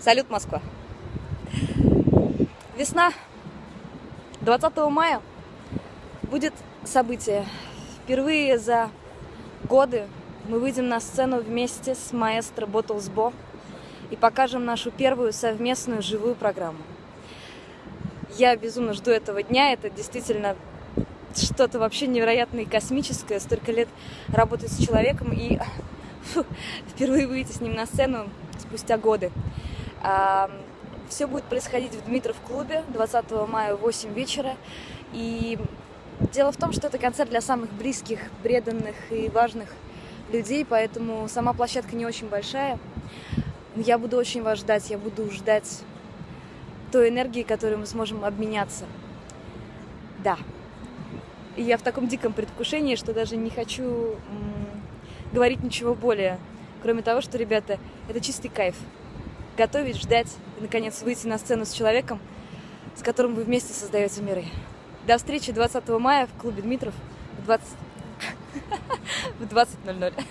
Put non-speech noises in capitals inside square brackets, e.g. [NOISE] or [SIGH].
Салют, Москва! Весна 20 мая будет событие. Впервые за годы мы выйдем на сцену вместе с маэстро Bo и покажем нашу первую совместную живую программу. Я безумно жду этого дня. Это действительно что-то вообще невероятное и космическое. Столько лет работать с человеком и [LAUGHS] фу, впервые выйти с ним на сцену спустя годы. Все будет происходить в Дмитров клубе 20 мая в 8 вечера. И дело в том, что это концерт для самых близких, преданных и важных людей, поэтому сама площадка не очень большая. Я буду очень вас ждать, я буду ждать той энергии, которую мы сможем обменяться. Да. И я в таком диком предвкушении, что даже не хочу говорить ничего более, кроме того, что, ребята, это чистый кайф. Готовить, ждать и, наконец, выйти на сцену с человеком, с которым вы вместе создаете миры. До встречи 20 мая в клубе Дмитров в 20... [LAUGHS] в 20.00.